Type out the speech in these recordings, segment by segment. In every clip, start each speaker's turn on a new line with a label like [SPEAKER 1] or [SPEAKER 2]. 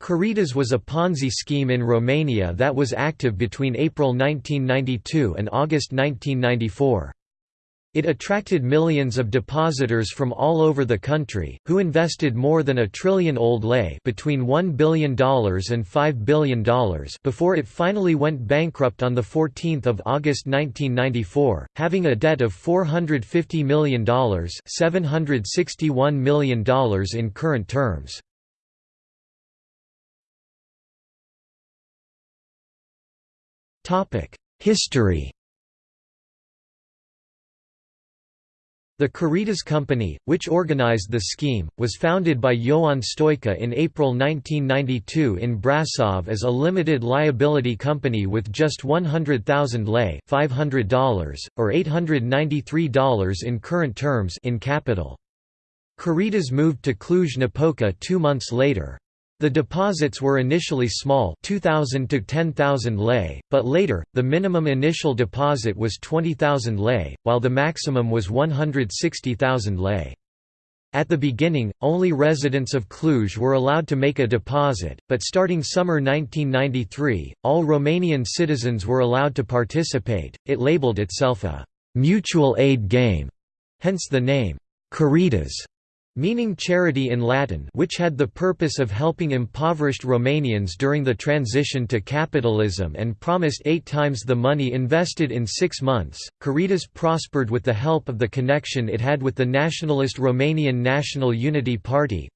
[SPEAKER 1] Caritas was a Ponzi scheme in Romania that was active between April 1992 and August 1994. It attracted millions of depositors from all over the country, who invested more than a trillion old lei between $1 billion and $5 billion before it finally went bankrupt on 14 August 1994, having a debt of $450 million $761 million in current terms. History The Caritas Company, which organized the scheme, was founded by Ioan Stoica in April 1992 in Brasov as a limited liability company with just 100,000 lei $500, or $893 in current terms in capital. Caritas moved to Cluj-Napoca two months later. The deposits were initially small 2,000 to 10,000 lei, but later, the minimum initial deposit was 20,000 lei, while the maximum was 160,000 lei. At the beginning, only residents of Cluj were allowed to make a deposit, but starting summer 1993, all Romanian citizens were allowed to participate. It labeled itself a mutual aid game, hence the name Caritas meaning charity in Latin which had the purpose of helping impoverished Romanians during the transition to capitalism and promised eight times the money invested in six months. Caritas prospered with the help of the connection it had with the nationalist Romanian National Unity Party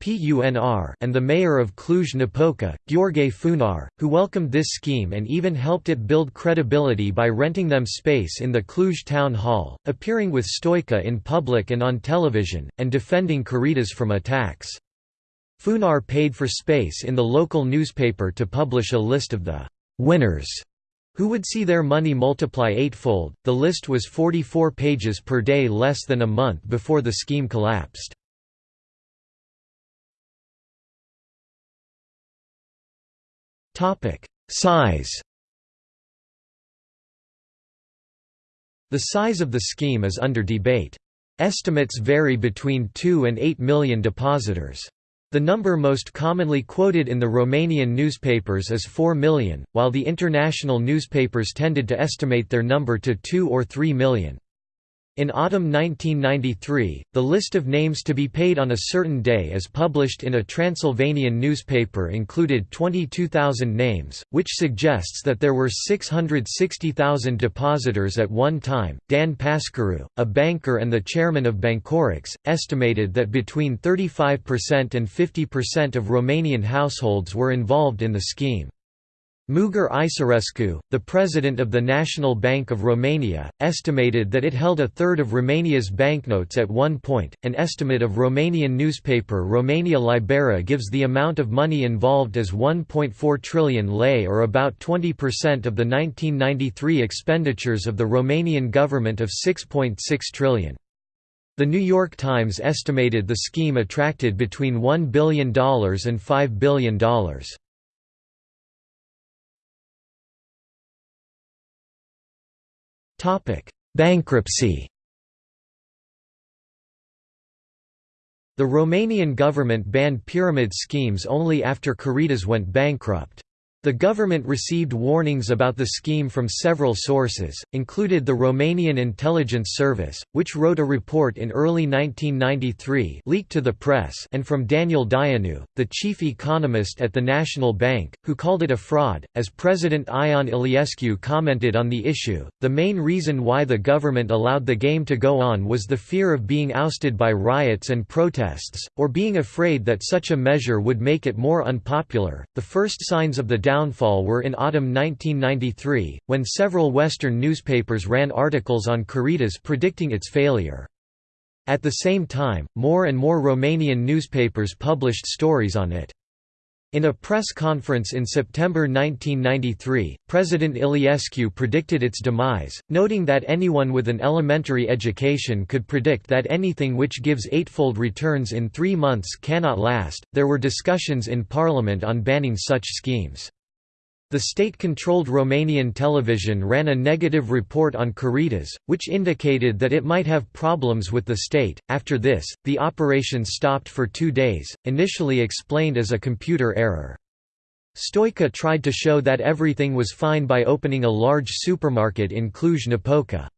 [SPEAKER 1] and the mayor of Cluj-Napoca, Gheorghe Funar, who welcomed this scheme and even helped it build credibility by renting them space in the Cluj town hall, appearing with Stoica in public and on television, and defending Caritas from attacks. Funar paid for space in the local newspaper to publish a list of the «winners» who would see their money multiply eightfold. The list was 44 pages per day less than a month before the scheme collapsed. Topic: Size The size of the scheme is under debate. Estimates vary between 2 and 8 million depositors. The number most commonly quoted in the Romanian newspapers is 4 million, while the international newspapers tended to estimate their number to 2 or 3 million. In autumn 1993, the list of names to be paid on a certain day as published in a Transylvanian newspaper included 22,000 names, which suggests that there were 660,000 depositors at one time. Dan Pascariu, a banker and the chairman of Bancorex, estimated that between 35% and 50% of Romanian households were involved in the scheme. Mugur Isarescu, the president of the National Bank of Romania, estimated that it held a third of Romania's banknotes at one point. An estimate of Romanian newspaper Romania Liberă gives the amount of money involved as 1.4 trillion lei or about 20% of the 1993 expenditures of the Romanian government of 6.6 trillion. The New York Times estimated the scheme attracted between $1 billion and $5 billion. Bankruptcy The Romanian government banned pyramid schemes only after Caritas went bankrupt. The government received warnings about the scheme from several sources, included the Romanian Intelligence Service, which wrote a report in early 1993 leaked to the press and from Daniel Dăianu, the chief economist at the National Bank, who called it a fraud. As President Ion Iliescu commented on the issue, the main reason why the government allowed the game to go on was the fear of being ousted by riots and protests, or being afraid that such a measure would make it more unpopular. The first signs of the downfall were in autumn 1993, when several Western newspapers ran articles on Caritas predicting its failure. At the same time, more and more Romanian newspapers published stories on it. In a press conference in September 1993, President Iliescu predicted its demise, noting that anyone with an elementary education could predict that anything which gives eightfold returns in three months cannot last. There were discussions in parliament on banning such schemes. The state-controlled Romanian television ran a negative report on Caritas, which indicated that it might have problems with the state. After this, the operation stopped for two days, initially explained as a computer error. Stoica tried to show that everything was fine by opening a large supermarket in Cluj-Napoca.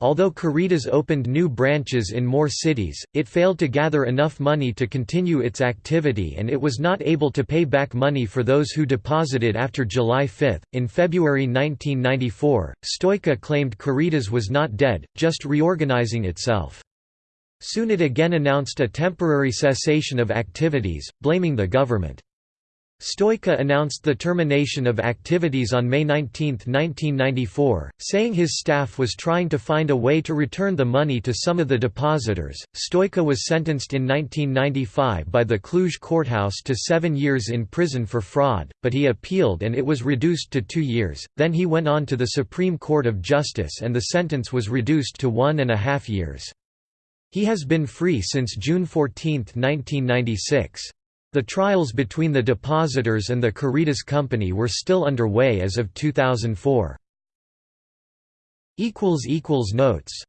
[SPEAKER 1] Although Caritas opened new branches in more cities, it failed to gather enough money to continue its activity and it was not able to pay back money for those who deposited after July 5. In February 1994, Stoica claimed Caritas was not dead, just reorganizing itself. Soon it again announced a temporary cessation of activities, blaming the government. Stoica announced the termination of activities on May 19, 1994, saying his staff was trying to find a way to return the money to some of the depositors. Stoica was sentenced in 1995 by the Cluj courthouse to seven years in prison for fraud, but he appealed and it was reduced to two years. Then he went on to the Supreme Court of Justice and the sentence was reduced to one and a half years. He has been free since June 14, 1996. The trials between the depositors and the Caritas Company were still underway as of 2004. Notes